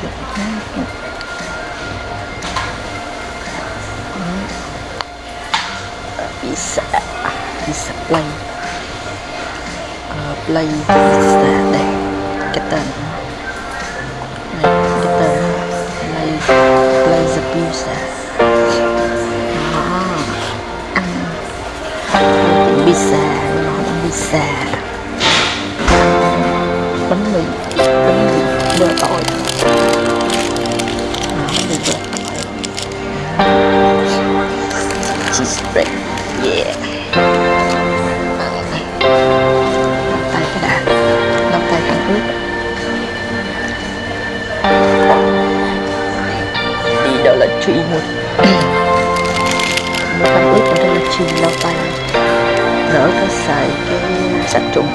kiểu khác pizza pizza play uh, play pizza đây cái tên này cái tên play play the pizza đó ăn pizza nó ăn pizza bánh mì bánh mì bơ tỏi Right. yeah. Lau tay cái đã lau tay khăn ướt đi đó là truy một một khăn ướt ở đây là truy lau tay đỡ có xài cái sạch trùng.